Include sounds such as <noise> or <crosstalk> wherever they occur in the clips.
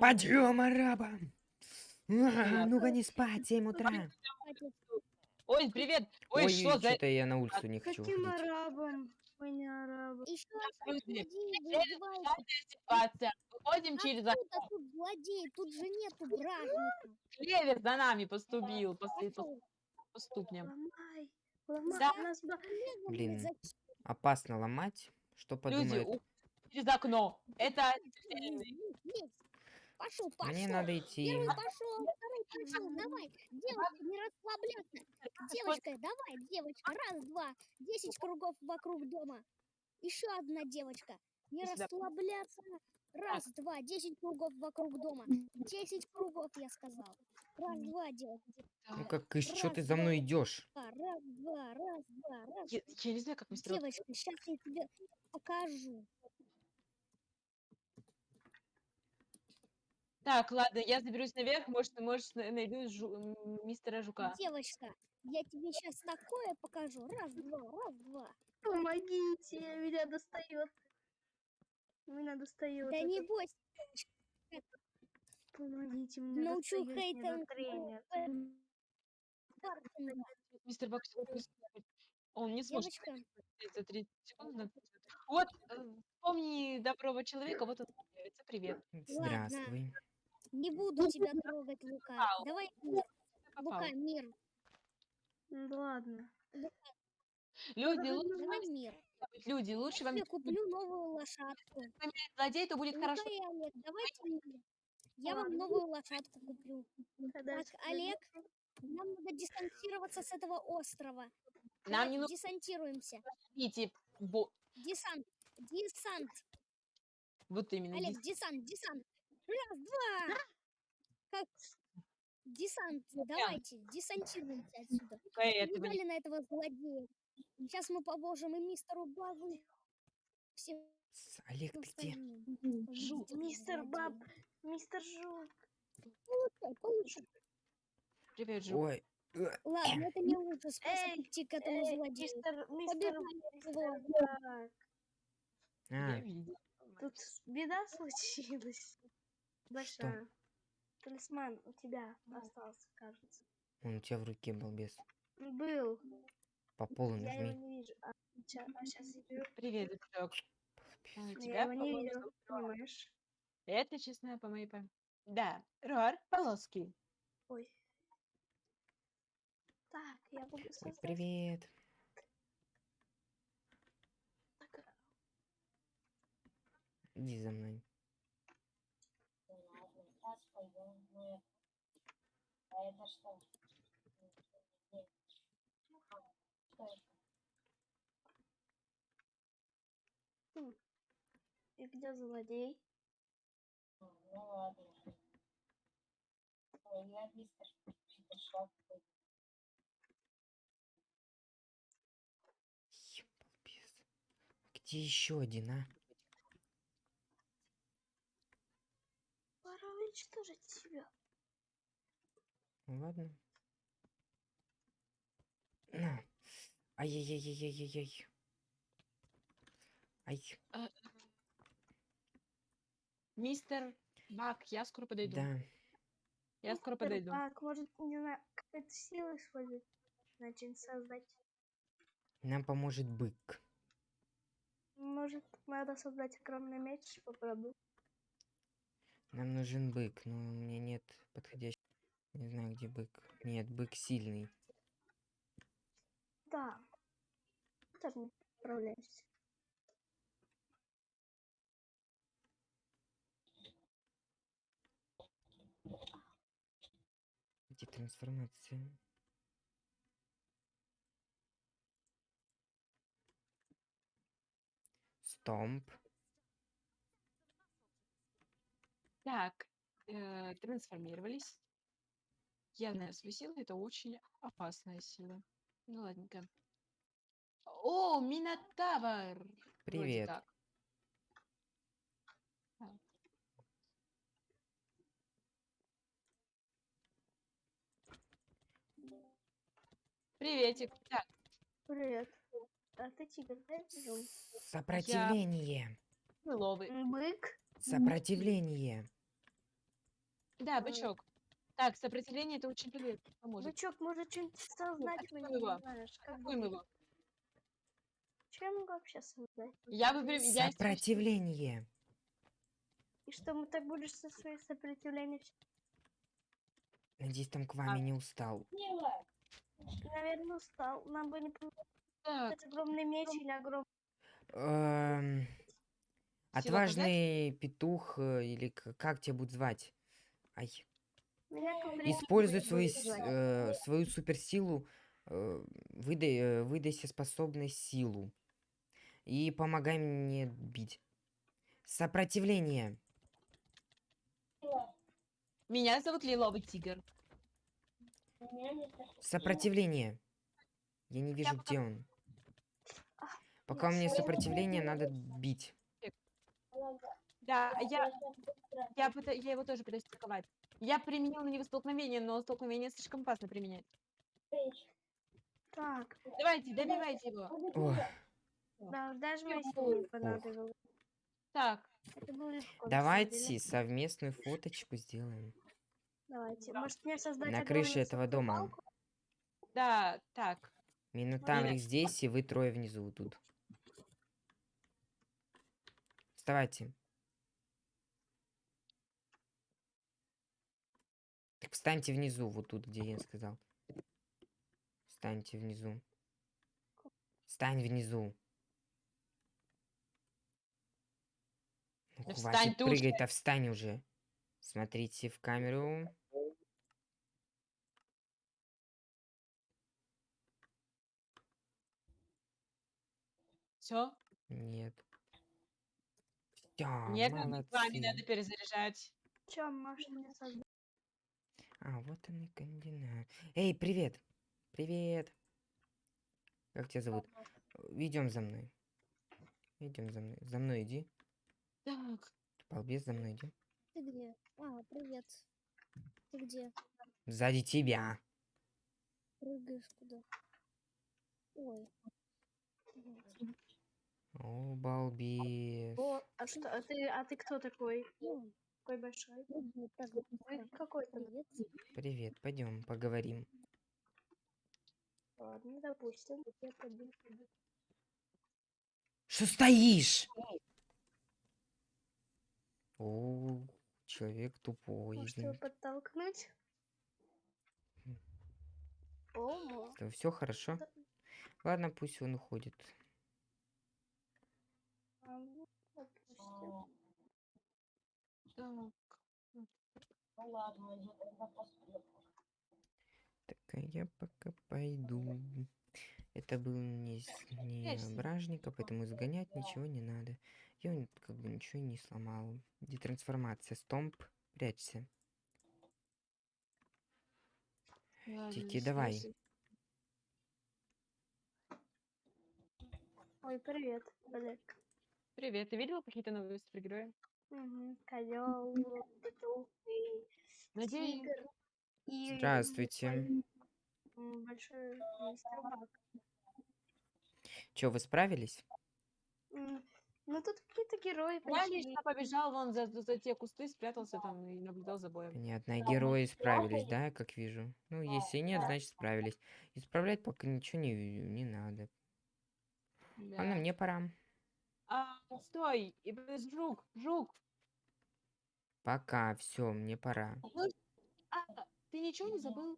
Подъем, арабам! А. Ну-ка не спать, 7 утра. Ой, привет! Ой, Ой, что за... что-то я на улицу не хочу Каким арабом? Мы не арабы. Еще ситуация. Выходим через окно. Откуда тут злодей? Тут же нету бражника. Клевер за нами поступил по, след- по, Пошел. по ступням. Ломай. Блин. Опасно ломать. Что Люди, подумают? Через окно. Это. Пошел, пошел. Мне надо идти. Первый пошел, второй пошел. Давай, девочка, не расслабляться. Девочка, давай, девочка. Раз, два. Десять кругов вокруг дома. Еще одна девочка. Не расслабляться. Раз, два. Десять кругов вокруг дома. Десять кругов, я сказал. Раз, два, девочка. Ну как, и что ты за мной идешь? Раз, два, раз, два, раз. Я, я не знаю, как. Рот- Девочка, сейчас я тебе покажу. Так, ладно, я заберусь наверх, может, может на- найду жу- мистера Жука. Девочка, я тебе сейчас такое покажу. Раз, два, раз, два. Помогите, меня достает. Меня достает. Да этот- не бойся. Помогите мне. Научу достает меня тренер. Мистер Бак, он не сможет Девочка, ответить за 30 секунд. на ответ. Вот, э, вспомни доброго человека, вот он появится. Привет. Здравствуй. Не буду тебя трогать, Лука. Давай мир. Попал. Лука, мир. Ну ладно. Люди, лучше вам мир. люди, лучше вам Я куплю новую лошадку. злодей, то будет Лука хорошо. и Олег, давайте мир. Я вам новую лошадку куплю. Так, Олег, нам надо дистанцироваться с этого острова. Нам не нужно Десантируемся. идти. Бо... Десант. Десант. Вот именно. Олег, дес- десант, десант. Раз, два. Как? Десант, давайте, десантируемся отсюда. Видали на этого злодея? Сейчас мы поможем и мистеру Бабу. Всем С- Олег, ты где? остальным. Жу. Победите Мистер. Баб, мистер Жук. Получай, получай. Привет, Жу. Ой, э, Ладно, это не лучший способ Эй, идти к этому Эй, злодею. мистер, мистер. Я а. Тут беда случилась. Большая. Талисман у тебя остался, кажется. он у тебя в руке, балбес. Был. По полу Я его нажми. не вижу. А, сейчас я беру. Привет, дружок. А, Я Тебя, его не по-моему, вижу, зовут Рор. понимаешь? Это честно по моей памяти. Да, Рор Полоски. Ой. Так, я буду создать. Привет. так, Иди за мной. И где злодей? Е, балбес. Где еще один, а? Пора уничтожить тебя. Ну ладно. На. Ай-яй-яй-яй-яй-яй. Ай, Мистер Бак, я скоро подойду. да. Я скоро Мистер подойду. Бак, может, не знаю, какая-то сила использовать. Начать создать. Нам поможет бык. Может, надо создать огромный меч, попробуй. Нам нужен бык, но у меня нет подходящего. Не знаю, где бык. Нет, бык сильный. Да. Тоже не справляешься. Где трансформация? Стомп. Так, э, трансформировались. Я знаю свою силу, это очень опасная сила. Ну ладненько. О, Минотавр! Вроде Привет. как. Так. Приветик. Так, Привет. А ты тигр, да? я? Сопротивление. ловы. Бык. Сопротивление. Да, бычок. Так, сопротивление это очень полезно, поможет. Бычок может что-нибудь создать, мы атакуем не его. знаешь. Как бы, его. что я могу вообще создать? Я бы... я Сопротивление. И что, мы так будешь со своей сопротивлением? Надеюсь, там к А. вами не устал. Наверное, устал. Нам бы не Так, получилось огромный меч или огромный... Эм, Отважный петух, э, или к- как тебя будут звать? Ай. Вариант Используй будет свою, звать. с- э, свою суперсилу, э, выдай, э, выдайся способность силу. И помогай мне бить. Сопротивление. меня зовут Лиловый тигр. Сопротивление. Я не вижу, где он. Пока у меня сопротивление, надо бить. Да, я, я, пыта- я его тоже пытаюсь атаковать. Я применил на него столкновение, но столкновение слишком опасно применять. Так, Давайте, добивайте его. Да, даже моей силы не понадобилось. Так, Это было легко, на самом давайте совместную фоточку сделаем. Давайте. Может мне создать На крыше этого дома. палку? да, так. Минотаврик здесь, и вы трое внизу вот тут. Вставайте. Встаньте внизу, вот тут, где я сказал. Встаньте внизу. Встань внизу. Ну, Да хватит встань ты уже. прыгать, а встань уже. Смотрите в камеру. Все. Нет. Всё, Нет, вами молодцы. надо перезаряжать. Чё, может мне создать? А, вот он и координат. Эй, привет! Привет! Как тебя зовут? Идем за мной. Идем за мной. За мной иди. Так, Балбес, за мной иди. Ты где? А, привет. Ты где? Сзади тебя. Прыгаешь куда? Ой. О, балбес. О, а что, а ты, а ты кто такой? Ну, Такой большой? прыгай так Ой, быстро. какой там? Привет. Пойдем поговорим. Ладно, допустим. Я пойду. Что стоишь? О, человек тупой. Может его подтолкнуть? М. О, Все хорошо? Ладно, пусть он уходит. Ну, допустим. так. Так, а я пока пойду. Это был не, не бражника, поэтому изгонять ничего не надо. Я он как бы ничего не сломал. Детрансформация. Стомп. Прячься. Ладно, Тики, давай. Ой, привет, Олег. Привет, ты видела какие-то новые супергерои? Угу. Козел, и Надеюсь, тигр. И Здравствуйте. большой. Че, вы справились? М, Ну тут какие-то герои я пришли. лично побежал вон за, за те кусты, спрятался там и наблюдал за боем. Понятно. А герои справились, да, как вижу? Ну, если нет, значит справились. Исправлять пока ничего не, не надо. Ладно, Да. мне пора. А, стой! И без жук, жук! Пока, все, мне пора. А, ты ничего не забыл?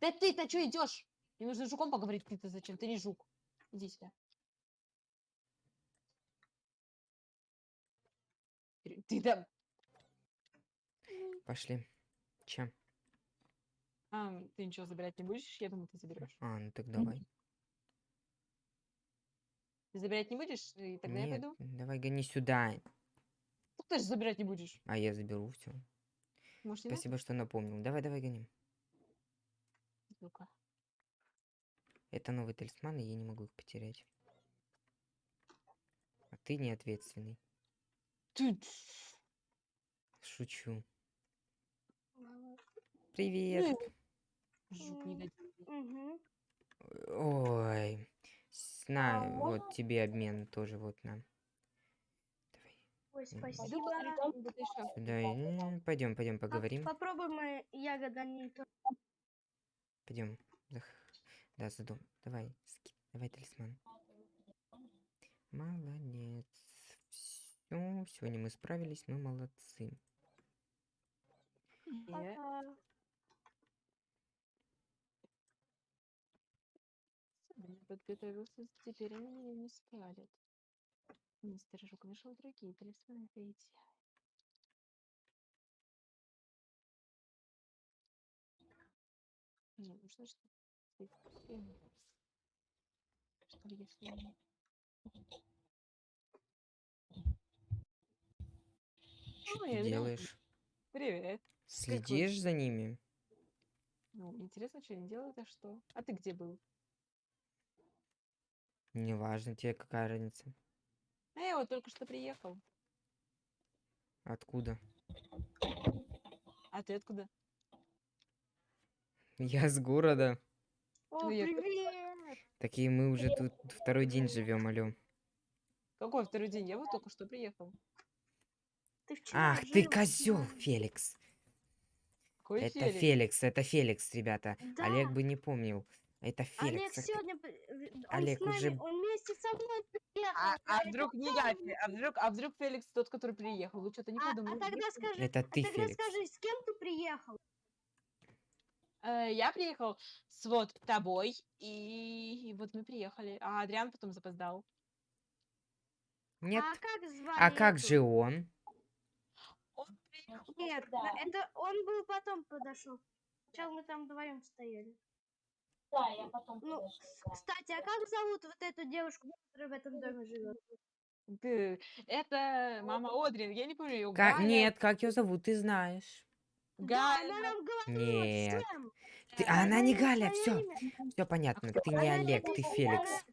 Да ты-то что идешь? Мне нужно с жуком поговорить, ты-то зачем? Ты не жук. Иди сюда. Ты- Ты там... Пошли. Чем? А, ты ничего забирать не будешь? Я думаю, ты заберешь. А, ну так давай. Ты забирать не будешь? И тогда я Нет, пойду. давай гони сюда. Ну, ты же забирать не будешь. А я заберу все. Может, не надо? Спасибо, что напомнил. Давай, давай, гоним. Ну-ка. Это новый талисман, и я не могу их потерять. А ты не ответственный. Ты... Шучу. Привет. Жук негодяй. Ой. С- На, А вот тебе обмен тоже вот на. Давай. Ой, спасибо. посмотрю, что будет еще. Да, пойдем, пойдем Поп- поговорим. Попробуем мы ягода не то. Пойдем. Да, за дом. Давай, ски- давай талисман. Молодец. Все, сегодня мы справились, мы молодцы. И Пока. Собрание подготовился, теперь они меня не спалят. Мистер Жук нашел другие талисманы для идеала. Не, ну что ж ты, ты- Что ли, если... Ой, делаешь? Привет. Следишь за ними? Ну, интересно, что они делают, а что? А ты где был? Неважно, тебе какая разница. А я вот только что приехал. Откуда? А ты откуда? Я с города. О, Ну, я привет! Такие мы уже тут второй день живем, алё. Какой второй день? Я вот только что приехал. Ты Ах, ты жил с козел. Феликс. Какой Это Феликс? Феликс, это Феликс, ребята. Да. Олег бы не помнил. Это Олег Феликс. это- сегодня... э, Он Олег нами, уже- он вместе со мной приехал. А, а вдруг не я, а вдруг, а вдруг Феликс тот, который приехал? Вы что-то не А, а подумали? тогда скажи, Это а ты, тогда Феликс. скажи, с кем ты приехал? Э, я приехал с вот тобой, и, и вот мы приехали. А Адриан потом запоздал. Нет. А как звали А как эту? же он? Он приехал. Нет, да, это он был потом подошел. Сначала мы там вдвоем стояли. Да, я потом Ну. Кстати, а как зовут вот эту девушку, которая в этом доме живет? Ты- Это мама Одрин, я не помню ее. Ка- Нет, как ее зовут, ты знаешь. Да, Галя. она нам говорила Нет. всем. Ты- Э, а она не Галя, все, все понятно. Ты не Олег, ты Феликс.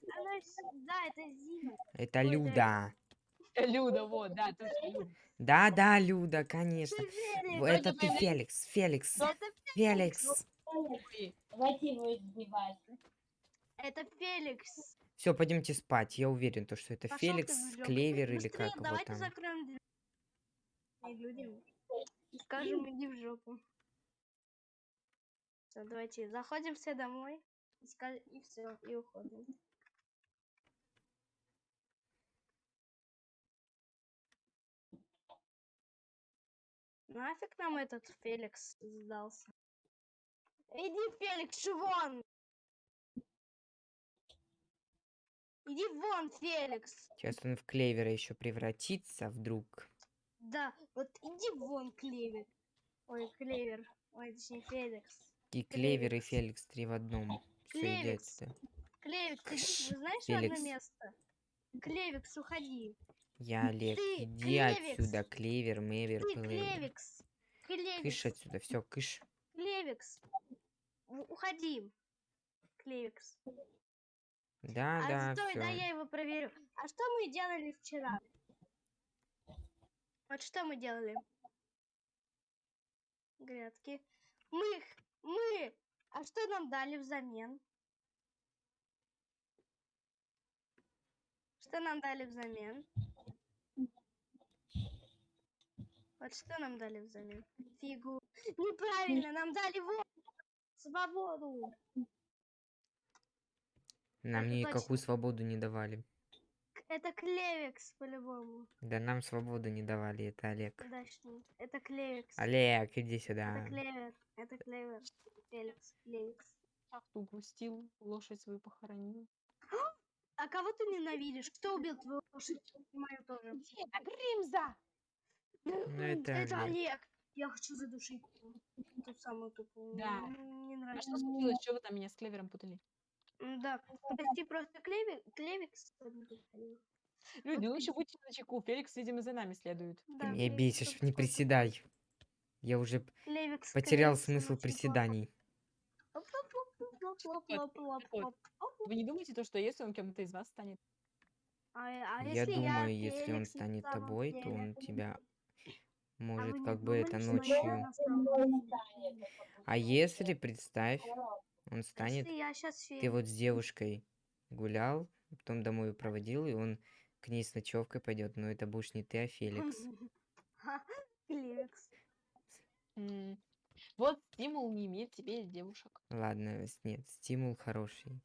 Да, это Зина. Это Ой, да. Люда. Люда, вот, да, точно, Люда. Да, да, Люда, конечно. Это ты Феликс, Феликс, Феликс. Ой, Давайте его избивать. это Феликс. Все, пойдемте спать. Я уверен, то, что это Пошёл ты Феликс. Клевер или как его давайте там. закроем. И людям скажем, иди в жопу. Все, давайте заходим все домой. И, ска- и все, и уходим. Нафиг нам этот Феликс сдался? Иди, Феликс, вон! Иди вон, Феликс! Сейчас он в Клевера еще превратится вдруг. Да, вот иди вон, Клевер. Ой, Клевер. Ой, точнее, Феликс. И Клевер, и Феликс. Три в одном. Клевикс. Клевикс, ты знаешь Феликс. одно место? Клевикс, уходи. Я Олег. Ты Иди Клевикс. отсюда, Клевер, Мевер, Ты Клевер. Клевикс. Клевикс. Кыш отсюда, все, кыш. Клевикс. Уходи. Клевикс. Да, а да, стой, все. да я его проверю. А что мы делали вчера? Вот что мы делали? Грядки. Мы, мы, а что нам дали взамен? Что нам дали взамен? Вот что нам дали взамен? Фигу. Неправильно, нам дали вот свободу. Нам это никакую точно. свободу не давали. Это Клевикс по-любому. Да нам свободу не давали, это Олег. Подожди. Это Клевикс. Олег, иди Это сюда. Клевер. Это Клевер. Феликс. Клевикс. Ах, ты упустил, лошадь свою похоронил. А кого ты ненавидишь? Кто убил твою лошадь? Мою тоже. Это Гримза! Ну, это Это Олег. Олег. Я хочу задушить ту самую тупую. Да. Не А нравится. что случилось? Что вы там меня с Клевером путали? Да. Прости, просто Клеви- Клевикс. сегодня приходил. Люди, еще будьте на чеку. Феликс, видимо, за нами следует. Да, Ты меня бесишь, не приседай. Я уже Клевикс, потерял Клевикс, смысл приседаний. Вы не думаете то, что если он кем-то из вас станет? А, а Я думаю, если он станет тобой, то деле? он тебя А может как бы это ночью. А если, представь, он А станет, ты вот с девушкой гулял, потом домой ее проводил, и он к ней с ночевкой пойдет, но это будешь не ты, а Феликс. <laughs> Феликс. Вот стимул не иметь тебе девушек. Ладно, нет, стимул хороший.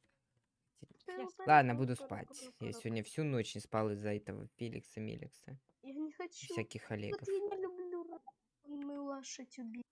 Ладно, буду спать. Я сегодня всю ночь не спал из-за этого Феликса Меликса. Я не хочу. Всяких Вот Олегов. я лошадь убить.